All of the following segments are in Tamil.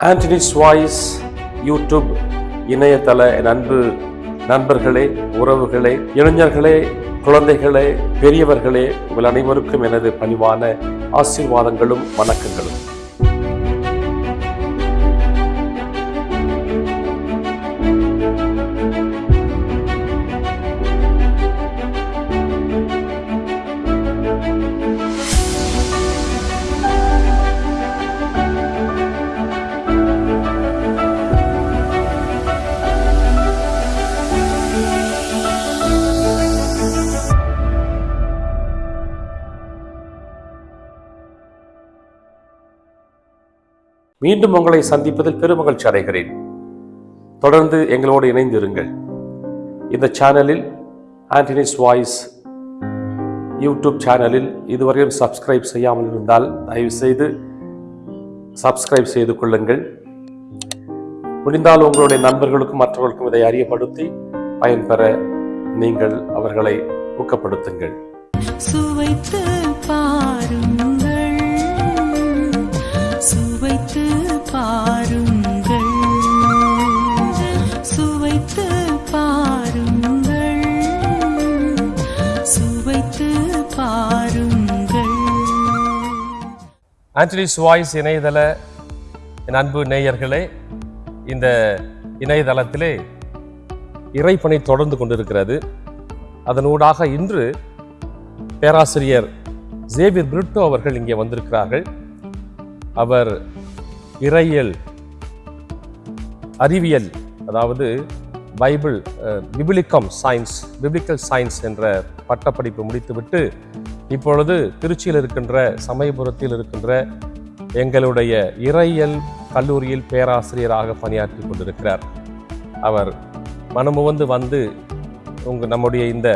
ஆண்டனிஸ் வாய்ஸ் யூடியூப் இணையதள நண்பு அன்பு நண்பர்களே உறவுகளே இளைஞர்களே குழந்தைகளே பெரியவர்களே உங்கள் அனைவருக்கும் எனது பணிவான ஆசீர்வாதங்களும் வணக்கங்களும். மீண்டும் உங்களை சந்திப்பதில் பெருமகிழ்ச்சி அடைகிறேன். தொடர்ந்து எங்களோடு இணைந்திருங்கள். இந்த சேனலில் ஆண்டனிஸ் வாய்ஸ் யூடியூப் சேனலில் இதுவரையும் சப்ஸ்கிரைப் செய்யாமல் இருந்தால் தயவுசெய்து சப்ஸ்கிரைப் செய்து கொள்ளுங்கள். முடிந்தால் உங்களுடைய நண்பர்களுக்கும் மற்றவர்களுக்கும் இதை அறியப்படுத்தி பயன்பெற நீங்கள் அவர்களை ஊக்கப்படுத்துங்கள். சுவைத்து ஆண்டனிஸ் சுவாய்ஸ் இணையதள என் அன்பு நேயர்களே இந்த இணையதளத்திலே இறைப்பணி தொடர்ந்து கொண்டிருக்கிறது. அதனூடாக இன்று பேராசிரியர் ஜேவியர் பிரிட்டோ அவர்கள் இங்கே வந்திருக்கிறார்கள். அவர் இறையியல் அறிவியல் அதாவது பைபிள் பிபிலிக்கம் சயின்ஸ் பிபிலிக்கல் சயின்ஸ் என்ற பட்டப்படிப்பு முடித்துவிட்டு இப்பொழுது திருச்சியில் இருக்கின்ற சமயபுரத்தில் இருக்கின்ற எங்களுடைய இறையல் கல்லூரியில் பேராசிரியராக பணியாற்றி கொண்டிருக்கிறார். அவர் மனமுவந்து வந்து உங்கள் நம்முடைய இந்த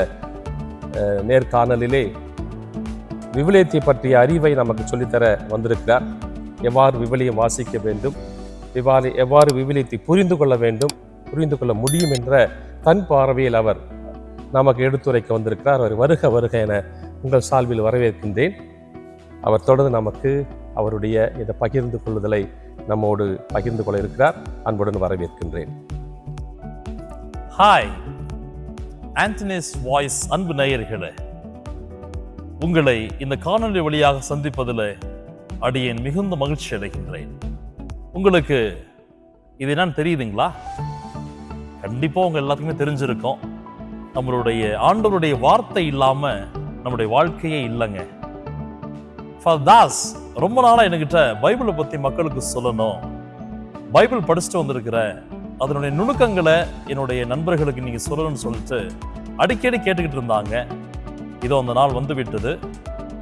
நேர்காணலிலே விவிலியத்தை பற்றிய அறிவை நமக்கு சொல்லித்தர வந்திருக்கிறார். எவ்வாறு விவிலியம் வாசிக்க வேண்டும் எவ்வாறு எவ்வாறு விவிலியத்தை புரிந்து கொள்ள வேண்டும் புரிந்து கொள்ள முடியும் என்ற தன் பார்வையில் அவர் நமக்கு எடுத்துரைக்க வந்திருக்கிறார். அவர் வருக வருக என உங்கள் சால்வில் வரவேற்கின்றேன். அவர் தொடர்ந்து நமக்கு அவருடைய இந்த பகிர்ந்து கொள்ளுதலை நம்மோடு பகிர்ந்து கொள்ள இருக்கிறார். அன்புடன் வரவேற்கின்றேன். ஹாய் ஆண்டனிஸ் வாய்ஸ் அன்பு நேயர்களே. உங்களை இந்த காணொளி வழியாக சந்திப்பதில் அடியேன் மிகுந்த மகிழ்ச்சி அடைகின்றேன். உங்களுக்கு இது என்னன்னு தெரியுதுங்களா? கண்டிப்பாக உங்க எல்லாத்துக்குமே தெரிஞ்சிருக்கோம். நம்மளுடைய ஆண்டவருடைய வார்த்தை இல்லாமல் நம்முடைய வாழ்க்கையே இல்லைங்க. ஃபார் தாஸ் ரொம்ப நாளா என்கிட்ட பைபிளை பத்தி மக்களுக்கு சொல்லணும். பைபிள் படிச்சுட்டு வந்திருக்கிற அதனுடைய நுணுக்கங்களை என்னுடைய நண்பர்களுக்கு நீங்க சொல்லணும்னு சொல்லிட்டு அடிக்கடி கேட்டுக்கிட்டு இருந்தாங்க. இதோ அந்த நாள் வந்து விட்டது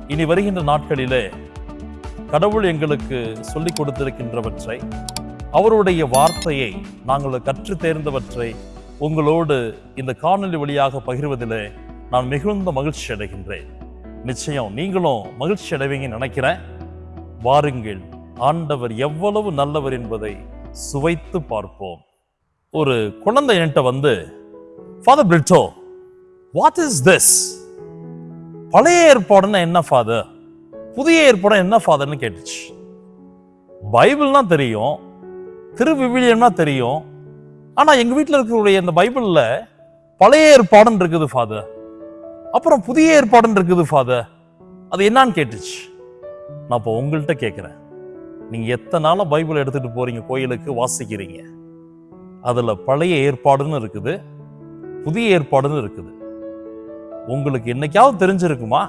இனி வருகின்ற நாட்களிலே கடவுள் எங்களுக்கு சொல்லிக் கொடுத்திருக்கின்றவற்றை அவருடைய வார்த்தையை நாங்கள் கற்று தேர்ந்தவற்றை உங்களோடு இந்த காணொளி வழியாக பகிர்வதிலே நான் மிகுந்த மகிழ்ச்சி அடைகின்றேன். நிச்சயம் நீங்களும் மகிழ்ச்சி அடைவீங்கன்னு நினைக்கிறேன். வாருங்கள் ஆண்டவர் எவ்வளவு நல்லவர் என்பதை சுவைத்து பார்ப்போம். ஒரு குழந்தை என்கிட்ட வந்து Father Brito what is this பழைய ஏற்பாடுன்னா என்ன ஃபாதர் புதிய ஏற்பாடு என்ன ஃபாதர்னு கேட்டுச்சு. பைபிள்னா தெரியும் திருவிவிலியம்னா தெரியும். ஆனால் எங்கள் வீட்டில் இருக்கக்கூடிய இந்த பைபிளில் பழைய ஏற்பாடுன்னு இருக்குது ஃபாதர் அப்புறம் புதிய ஏற்பாடுன்னு இருக்குது ஃபாதர் அது என்னான்னு கேட்டுச்சு. நான் இப்போ உங்கள்கிட்ட கேட்குறேன் நீங்கள் எத்தனை நாளாக பைபிள் எடுத்துகிட்டு போகிறீங்க கோயிலுக்கு வாசிக்கிறீங்க? அதில் பழைய ஏற்பாடுன்னு இருக்குது புதிய ஏற்பாடுன்னு இருக்குது. உங்களுக்கு என்னைக்காவது தெரிஞ்சிருக்குமா?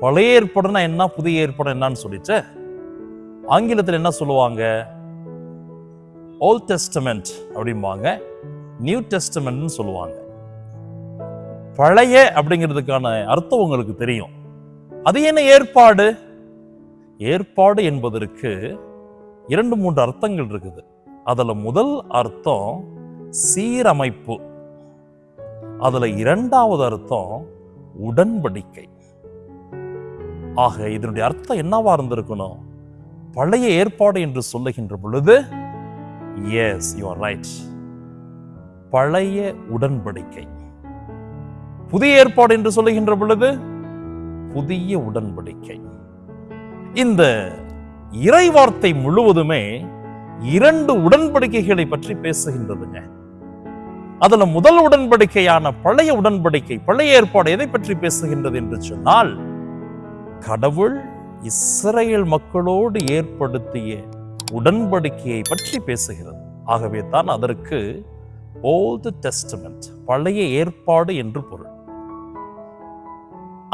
பழைய ஏற்பாடுனா என்ன புதிய ஏற்பாடு என்னன்னு சொல்லிட்டு? ஆங்கிலத்தில் என்ன சொல்லுவாங்க? ஓல்ட் டெஸ்டமெண்ட் அப்படிம்பாங்க. நியூ டெஸ்டமெண்ட்னு சொல்லுவாங்க. பழைய அப்படிங்கிறதுக்கான அர்த்தம் உங்களுக்கு தெரியும். அது என்ன ஏற்பாடு? ஏற்பாடு என்பதற்கு இரண்டு மூன்று அர்த்தங்கள் இருக்குது. அதில் முதல் அர்த்தம் சீரமைப்பு. அதில் இரண்டாவது அர்த்தம் உடன்படிக்கை. ஆக இதனுடைய அர்த்தம் என்னவா இருந்திருக்கணும்? பழைய ஏற்பாடு என்று சொல்லுகின்ற பொழுது எஸ் யூ ஆர் ரைட் பழைய உடன்படிக்கை. புதிய ஏற்பாடு என்று சொல்லுகின்ற பொழுது புதிய உடன்படிக்கை. இந்த இறைவார்த்தை முழுவதுமே இரண்டு உடன்படிக்கைகளை பற்றி பேசுகின்றதுங்க. அதுல முதல் உடன்படிக்கையான பழைய உடன்படிக்கை பழைய ஏற்பாடு எதை பற்றி பேசுகின்றது என்று சொன்னால் கடவுள் இஸ்ரேல் மக்களோடு ஏற்படுத்திய உடன்படிக்கையை பற்றி பேசுகிறது. ஆகவே தான் அதற்கு ஓல்டு டெஸ்டமெண்ட் பழைய ஏற்பாடு என்று பொருள்.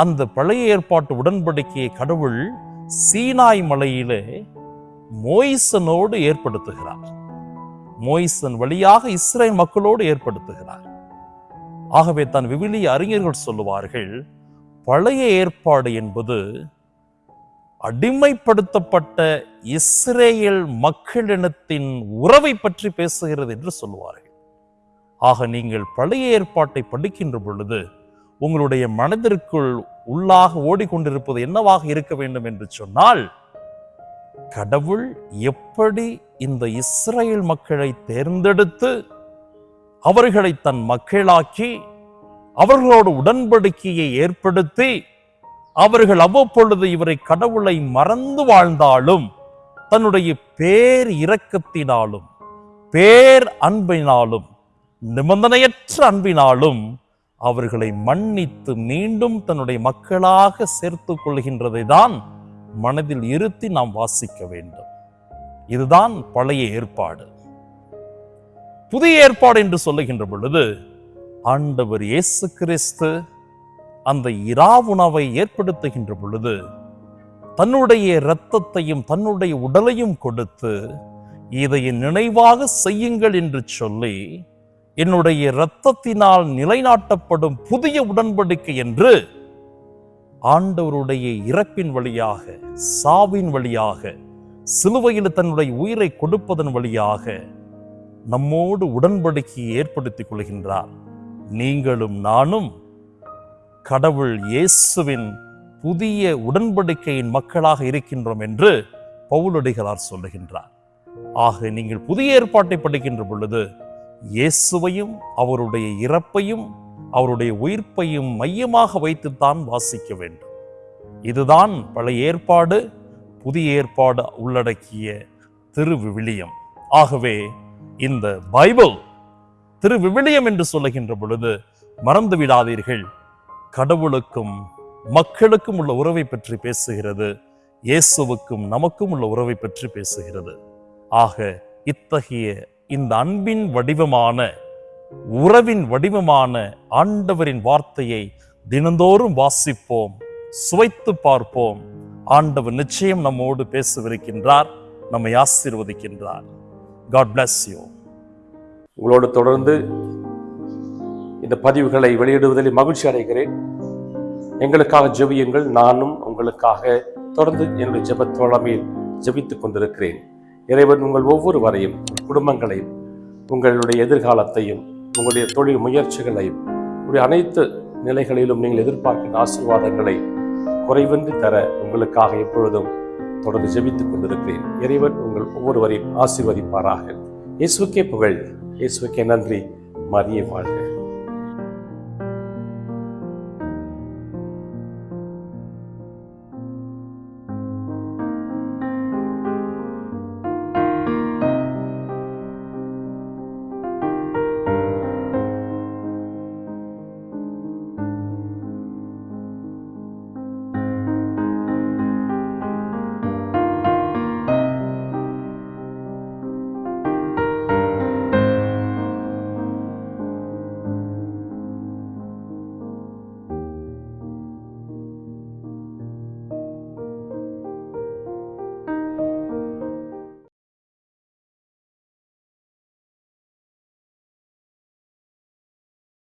அந்த பழைய ஏற்பாட்டு உடன்படிக்கையை கடவுள் சீனாய் மலையிலே மோய்சனோடு ஏற்படுத்துகிறார். மோய்சன் வழியாக இஸ்ரேல் மக்களோடு ஏற்படுத்துகிறார். ஆகவே தான் விவிலிய அறிஞர்கள் சொல்லுவார்கள் பழைய ஏற்பாடு என்பது அடிமைப்படுத்தப்பட்ட இஸ்ரேல் மக்களினத்தின் உறவை பற்றி பேசுகிறது என்று சொல்லுவார்கள். ஆக நீங்கள் பழைய ஏற்பாட்டை படிக்கின்ற பொழுது உங்களுடைய மனதிற்குள் உள்ளாக ஓடிக்கொண்டிருப்பது என்னவாக இருக்க வேண்டும் என்று சொன்னால் கடவுள் எப்படி இந்த இஸ்ரேல் மக்களை தேர்ந்தெடுத்து அவர்களை தன் மக்களாக்கி அவர்களோடு உடன்படிக்கையை ஏற்படுத்தி அவர்கள் அவ்வப்பொழுது இவரை கடவுளை மறந்து வாழ்ந்தாலும் தன்னுடைய பேர் இரக்கத்தினாலும் பேர் அன்பினாலும் நிபந்தனையற்ற அன்பினாலும் அவர்களை மன்னித்து மீண்டும் தன்னுடைய மக்களாக சேர்த்து கொள்கின்றதை தான் மனதில் இருத்தி நாம் வாசிக்க வேண்டும். இதுதான் பழைய ஏற்பாடு. புதிய ஏற்பாடு என்று சொல்லுகின்ற பொழுது ஆண்டவர் இயேசு கிறிஸ்து அந்த இராவுணவை ஏற்படுத்துகின்ற பொழுது தன்னுடைய இரத்தத்தையும் தன்னுடைய உடலையும் கொடுத்து இதை நினைவாக செய்யுங்கள் என்று சொல்லி என்னுடைய இரத்தத்தினால் நிலைநாட்டப்படும் புதிய உடன்படிக்கை என்று ஆண்டவருடைய இறப்பின் வழியாக சாவின் வழியாக சிலுவையில் தன்னுடைய உயிரை கொடுப்பதன் வழியாக நம்மோடு உடன்படிக்கையை ஏற்படுத்திக் கொள்கின்றார். நீங்களும் நானும் கடவுள் இயேசுவின் புதிய உடன்படிக்கையின் மக்களாக இருக்கின்றோம் என்று பவுலடிகளார் சொல்லுகின்றார். ஆக நீங்கள் புதிய ஏற்பாட்டை படிக்கின்ற பொழுது இயேசுவையும் அவருடைய இறப்பையும் அவருடைய உயிர்ப்பையும் மையமாக வைத்துத்தான் வாசிக்க வேண்டும். இதுதான் பழைய ஏற்பாடு புதிய ஏற்பாடு உள்ளடக்கிய திருவிவிலியம். ஆகவே இந்த பைபிள் திருவிவிலியம் என்று சொல்லுகின்ற பொழுது மறந்து விடாதீர்கள். கடவுளுக்கும் மக்களுக்கும் உள்ள உறவை பற்றி பேசுகிறது. இயேசுவுக்கும் நமக்கும் உள்ள உறவை பற்றி பேசுகிறது. ஆக இத்தகைய இந்த அன்பின் வடிவமான உறவின் வடிவமான ஆண்டவரின் வார்த்தையை தினந்தோறும் வாசிப்போம் சுவைத்து பார்ப்போம். ஆண்டவர் நிச்சயம் நம்மோடு பேசவிருக்கின்றார் நம்மை ஆசீர்வதிக்கின்றார். காட் பிளஸ் யூ உங்களோடு தொடர்ந்து இந்த பதிவுகளை வெளியிடுவதில் மகிழ்ச்சி அடைகிறேன். எங்களுக்காக ஜெபியுங்கள் நானும் உங்களுக்காக தொடர்ந்து என்னுடைய ஜெபத் தோழமையில் ஜெபித்துக் கொண்டிருக்கிறேன். இறைவன் உங்கள் ஒவ்வொருவரையும் குடும்பங்களையும் உங்களுடைய எதிர்காலத்தையும் உங்களுடைய தொழில் முயற்சிகளையும் உங்களுடைய அனைத்து நிலைகளிலும் நீங்கள் எதிர்பார்க்கிற ஆசீர்வாதங்களை குறைவின்றி தர உங்களுக்காக எப்பொழுதும் தொடர்ந்து ஜெபித்துக் கொண்டிருக்கிறேன். இறைவன் உங்கள் ஒவ்வொருவரையும் ஆசீர்வதிப்பாராக. இயேசுக்கே புகழ். இயேசுக்கே நன்றி. மரியே வாழ்க.